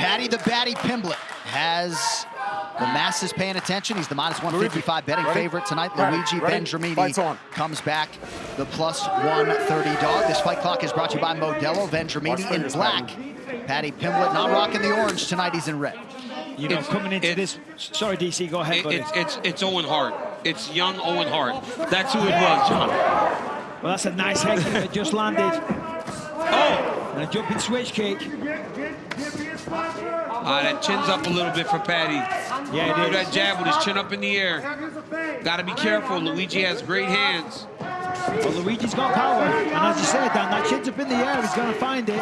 Paddy the Baddy Pimblett has the masses paying attention. He's the minus 155 betting Ready? favorite tonight. Ready? Luigi Ready? Fights Vendramini comes back the plus 130 dog. This fight clock is brought to you by Modelo. Vendramini Watch in black. Paddy Pimblett not rocking the orange tonight. He's in red. You know, It's- coming into it- this. Sorry, DC, go ahead, It, buddy. it's it's it's Owen Hart. It's young Owen Hart. That's who it was, John. Well, that's a nice head kick that just landed. Oh, And a jumping switch kick. ah, that chin's up a little bit for Paddy. Yeah, Do it that is. jab with his chin up in the air. Got to be careful. Luigi has great hands. Well, Luigi's got power. And as you said, Dan, that chin's up in the air. He's going to find it.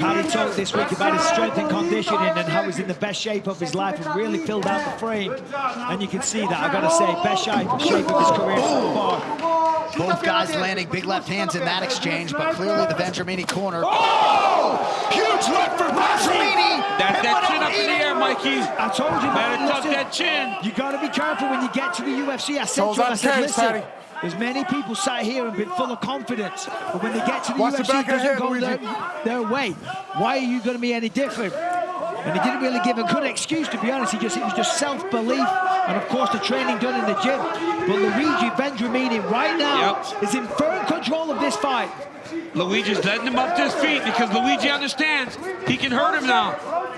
Paddy talked this week about his strength and conditioning and how he's in the best shape of his life and really filled out the frame. And you can see that, I've got to say, best shape, shape of his career so far. Both guys landing big left hands in that exchange, but clearly the Vendramini corner. Oh! Huge left for Vendramini! That, that chin up in the air, Mikey. I told you, Better man, tuck listen, that chin. You got to be careful when you get to the UFC. I said Toes to him, on I said, cage, listen, Paddy. There's many people sat here and been full of confidence, but when they get to the Watch UFC, back it of the doesn't head, go their, their way. Why are you going to be any different? And he didn't really give a good excuse, to be honest. He just it was just self-belief, and of course the training done in the gym. But Luigi Vendramini right now Yep. is in firm control of this fight. Luigi's letting him up to his feet because Luigi understands he can hurt him now.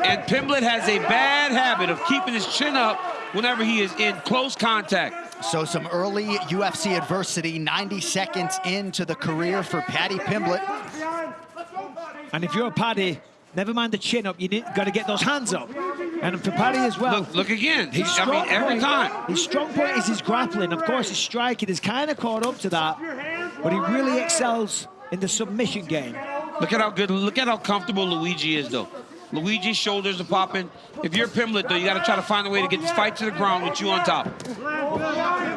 And Pimblett has a bad habit of keeping his chin up whenever he is in close contact. So some early UFC adversity, 90 seconds into the career for Paddy Pimblett. And if you're a Paddy, never mind the chin up, you need, got to get those hands up. And for Paddy as well. Look, look again. He, His I mean, every point- time. His strong point is his grappling. Of course, his striking is kind of caught up to that, but he really excels in the submission game. Look at how good, look at how comfortable Luigi is, though. Luigi's shoulders are popping. If you're Pimblett, though, you got to try to find a way to get this fight to the ground with you on top.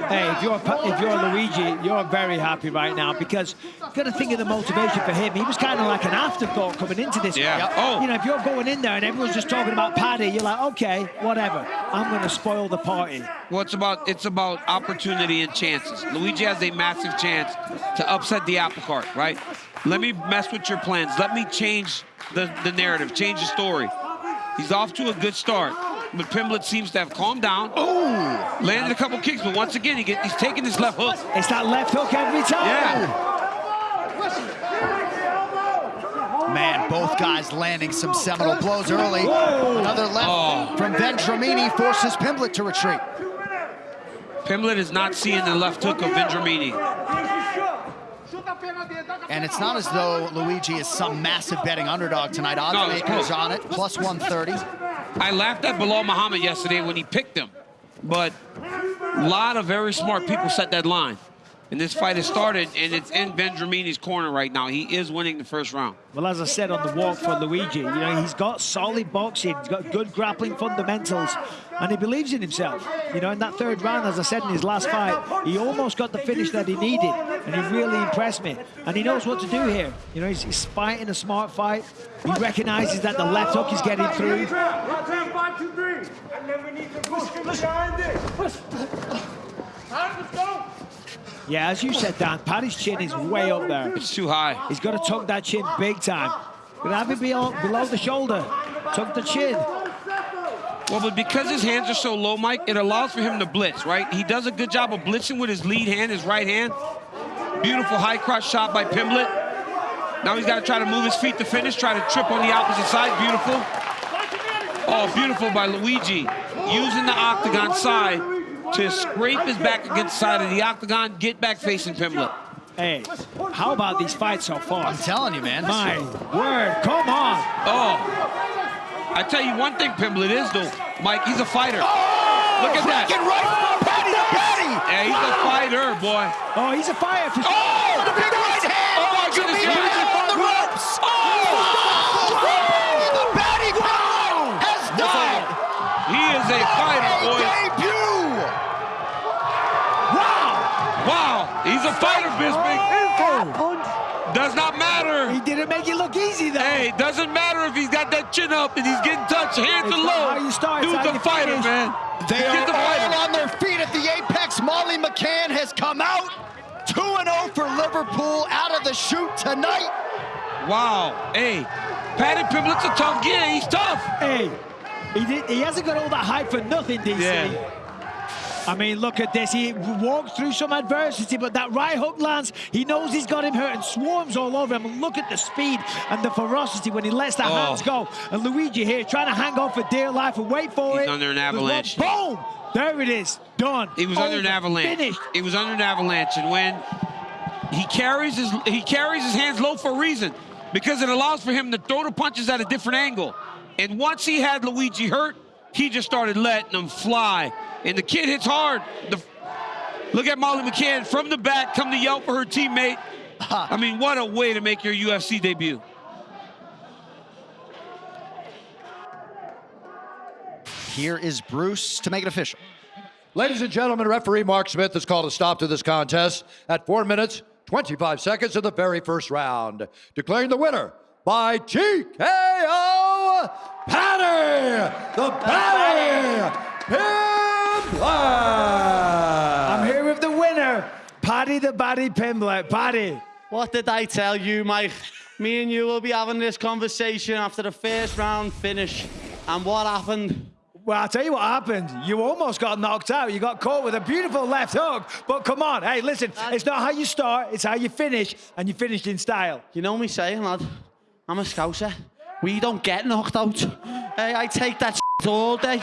Hey, if you're if you're Luigi, you're very happy right now because you got to think of the motivation for him. He was kind of like an afterthought coming into this. Yeah. Yep. Oh. You know, if you're going in there and everyone's just talking about Paddy, you're like, okay, whatever. I'm going to spoil the party. Well, it's about it's about opportunity and chances. Luigi has a massive chance to upset the apple cart, right? Let me mess with your plans. Let me change the, the narrative, change the story. He's off to a good start, but Pimblett seems to have calmed down. Oh, landed a couple kicks, but once again, he get, he's taking his left hook. It's that left hook every time. Yeah. Man, both guys landing some seminal blows early. Another left Oh. from Vendramini forces Pimblett to retreat. Pimblett is not seeing the left hook of Vendramini. And it's not as though Luigi is some massive betting underdog tonight. Odds No, it's makers close. on it, plus 130. I laughed at Belal Muhammad yesterday when he picked him, but a lot of very smart people set that line. And this fight has started, and it's in Vendramini's corner right now. He is winning the first round. Well, as I said on the walk for Luigi, you know, he's got solid boxing, he's got good grappling fundamentals, and he believes in himself. You know, in that third round, as I said in his last fight, he almost got the finish that he needed, and he really impressed me. And he knows what to do here. You know, he's, he's fighting a smart fight. He recognizes that the left hook is getting through. Yeah, as you said, Dan, Paddy's chin is way up there. It's too high. He's got to tuck that chin big time. Gonna have it below, below the shoulder. Tuck the chin. Well, but because his hands are so low, Mike, it allows for him to blitz, right? He does a good job of blitzing with his lead hand, his right hand. Beautiful high cross shot by Pimblett. Now he's got to try to move his feet to finish, try to trip on the opposite side. Beautiful. Oh, beautiful by Luigi. Using the octagon side to scrape his back against the side of the octagon, get back facing Pimblett. Hey, how about these fights so far? I'm telling you, man. My word, come on. Oh. I tell you one thing Pimblett is, though, Mike, he's a fighter. Oh, Look at that. Get right from Paddy to Paddy. Yeah, he's a fighter, boy. Oh, he's a fighter. for. Oh, the big right hand. Oh, my goodness, Vendramini Luigi. on the ropes. Oh, oh, the Paddy Pimblett has died. He is a fighter, A boy. debut. Wow! Wow, he's a fighter, Bisping. Oh, Does not matter. He didn't make it look easy, though. Hey, doesn't matter if he's got that chin up and he's getting touched, hands It's are not low. how you start, it's Dude's how a you fighter, finish. man. They He's are a fighter. all on their feet at the Apex. Molly McCann has come out 2-0 for Liverpool out of the shoot tonight. Wow. Hey, Paddy Pimblett's a tough guy. He's tough. Hey, he, did, he hasn't got all that hype for nothing, DC. Yeah. I mean, look at this. He walked through some adversity, but that right hook lands. He knows he's got him hurt and swarms all over him. And look at the speed and the ferocity when he lets the Oh. hands go. And Luigi here trying to hang on for dear life and wait for He's it. He's under an one- avalanche. Boom! There it is. Done. He was under an avalanche. Finished. He was under an avalanche, and when he carries his he carries his hands low for a reason, because it allows for him to throw the punches at a different angle. And once he had Luigi hurt, he just started letting them fly. And the kid hits hard. The, look at Molly McCann from the back, come to yell for her teammate. I mean, what a way to make your UFC debut. Here is Bruce to make it official. Ladies and gentlemen, referee Mark Smith has called a stop to this contest at 4 minutes, 25 seconds of the very first round, declaring the winner by TKO Paddy, the Paddy Pimblett. I'm here with the winner, Paddy the Baddy Pimblett. Paddy. What did I tell you, Mike? Me and you will be having this conversation after the first round finish. And what happened? Well, I'll tell you what happened. You almost got knocked out. You got caught with a beautiful left hook. But come on, hey, listen, it's not how you start, it's how you finish, and you finished in style. You know me saying, lad? I'm a scouser. We don't get knocked out. Hey, I take that all day.